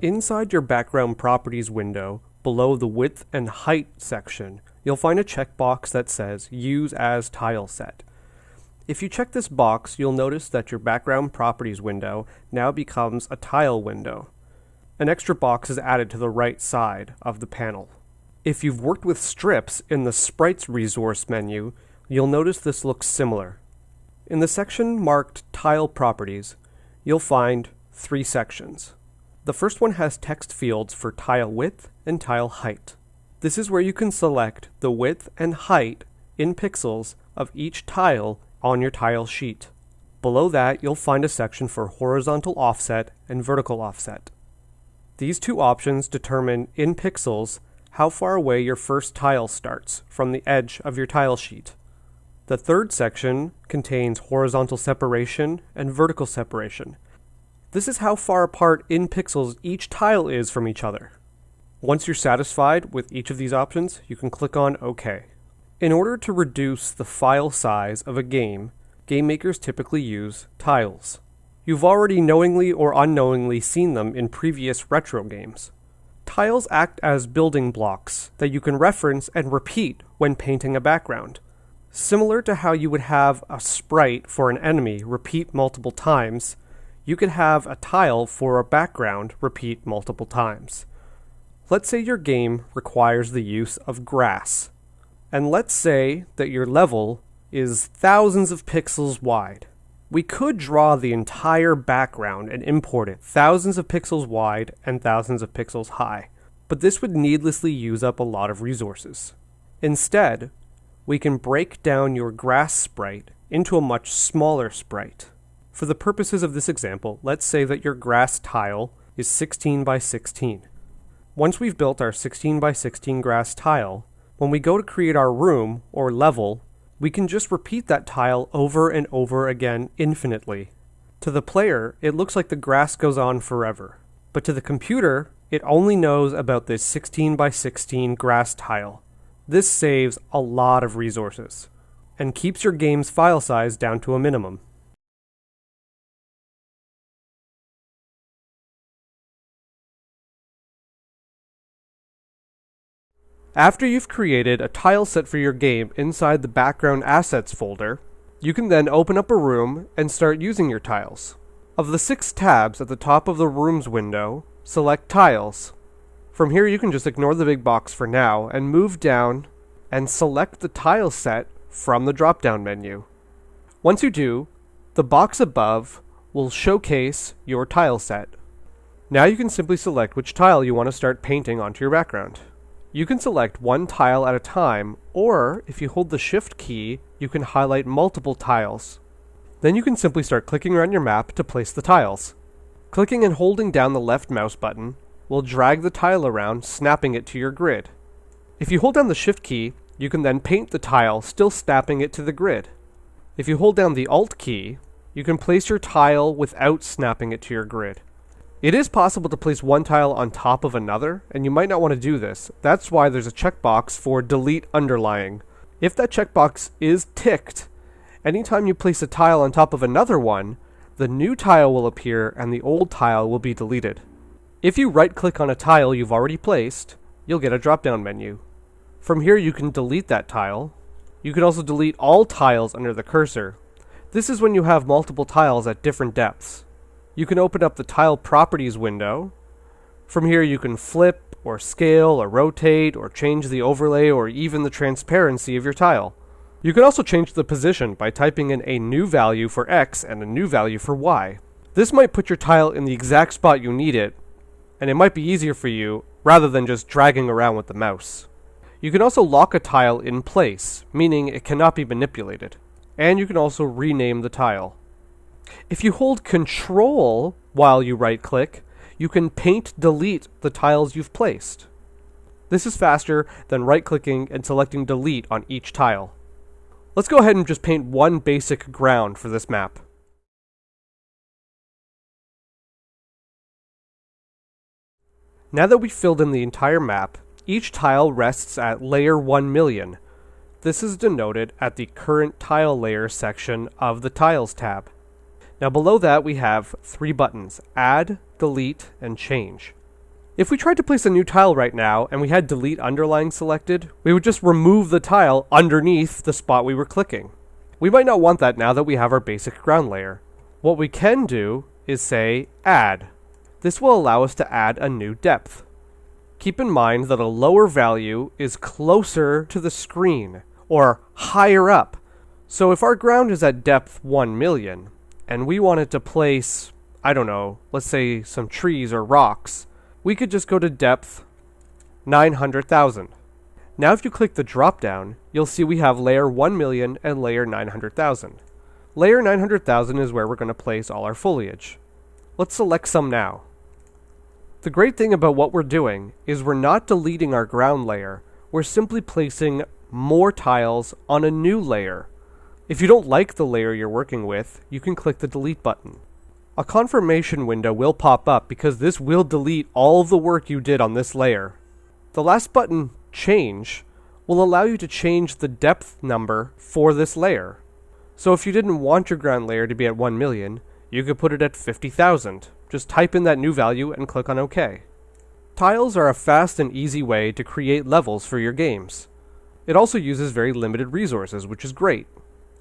Inside your background properties window, below the width and height section, you'll find a checkbox that says use as tile set. If you check this box, you'll notice that your background properties window now becomes a tile window. An extra box is added to the right side of the panel. If you've worked with strips in the Sprites resource menu, you'll notice this looks similar. In the section marked Tile Properties, you'll find three sections. The first one has text fields for tile width and tile height. This is where you can select the width and height in pixels of each tile on your tile sheet. Below that, you'll find a section for horizontal offset and vertical offset. These two options determine in pixels how far away your first tile starts from the edge of your tile sheet. The third section contains horizontal separation and vertical separation, this is how far apart in pixels each tile is from each other. Once you're satisfied with each of these options, you can click on OK. In order to reduce the file size of a game, game makers typically use tiles. You've already knowingly or unknowingly seen them in previous retro games. Tiles act as building blocks that you can reference and repeat when painting a background. Similar to how you would have a sprite for an enemy repeat multiple times, you could have a tile for a background repeat multiple times. Let's say your game requires the use of grass. And let's say that your level is thousands of pixels wide. We could draw the entire background and import it thousands of pixels wide and thousands of pixels high, but this would needlessly use up a lot of resources. Instead, we can break down your grass sprite into a much smaller sprite. For the purposes of this example, let's say that your grass tile is 16 by 16. Once we've built our 16 by 16 grass tile, when we go to create our room or level, we can just repeat that tile over and over again infinitely. To the player, it looks like the grass goes on forever. But to the computer, it only knows about this 16 by 16 grass tile. This saves a lot of resources and keeps your game's file size down to a minimum. After you've created a tile set for your game inside the background assets folder, you can then open up a room and start using your tiles. Of the six tabs at the top of the rooms window, select tiles. From here you can just ignore the big box for now and move down and select the tile set from the drop down menu. Once you do, the box above will showcase your tile set. Now you can simply select which tile you want to start painting onto your background. You can select one tile at a time, or if you hold the Shift key, you can highlight multiple tiles. Then you can simply start clicking around your map to place the tiles. Clicking and holding down the left mouse button will drag the tile around, snapping it to your grid. If you hold down the Shift key, you can then paint the tile, still snapping it to the grid. If you hold down the Alt key, you can place your tile without snapping it to your grid. It is possible to place one tile on top of another, and you might not want to do this. That's why there's a checkbox for delete underlying. If that checkbox is ticked, anytime you place a tile on top of another one, the new tile will appear and the old tile will be deleted. If you right click on a tile you've already placed, you'll get a drop down menu. From here you can delete that tile. You can also delete all tiles under the cursor. This is when you have multiple tiles at different depths you can open up the tile properties window. From here you can flip or scale or rotate or change the overlay or even the transparency of your tile. You can also change the position by typing in a new value for X and a new value for Y. This might put your tile in the exact spot you need it, and it might be easier for you rather than just dragging around with the mouse. You can also lock a tile in place, meaning it cannot be manipulated. And you can also rename the tile. If you hold Control while you right click, you can paint delete the tiles you've placed. This is faster than right clicking and selecting delete on each tile. Let's go ahead and just paint one basic ground for this map. Now that we've filled in the entire map, each tile rests at layer 1 million. This is denoted at the current tile layer section of the Tiles tab. Now below that we have three buttons, Add, Delete, and Change. If we tried to place a new tile right now and we had delete underlying selected, we would just remove the tile underneath the spot we were clicking. We might not want that now that we have our basic ground layer. What we can do is say add. This will allow us to add a new depth. Keep in mind that a lower value is closer to the screen or higher up. So if our ground is at depth 1 million and we wanted to place, I don't know, let's say some trees or rocks, we could just go to depth 900,000. Now if you click the drop down, you'll see we have layer 1 million and layer 900,000. Layer 900,000 is where we're going to place all our foliage. Let's select some now. The great thing about what we're doing is we're not deleting our ground layer, we're simply placing more tiles on a new layer. If you don't like the layer you're working with, you can click the delete button. A confirmation window will pop up because this will delete all of the work you did on this layer. The last button, Change, will allow you to change the depth number for this layer. So if you didn't want your ground layer to be at 1 million, you could put it at 50,000. Just type in that new value and click on OK. Tiles are a fast and easy way to create levels for your games. It also uses very limited resources, which is great.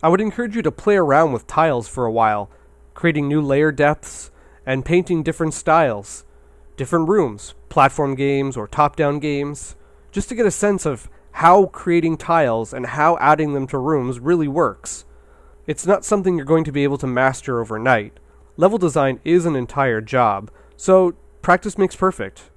I would encourage you to play around with tiles for a while creating new layer depths, and painting different styles, different rooms, platform games or top down games, just to get a sense of how creating tiles and how adding them to rooms really works. It's not something you're going to be able to master overnight. Level design is an entire job, so practice makes perfect.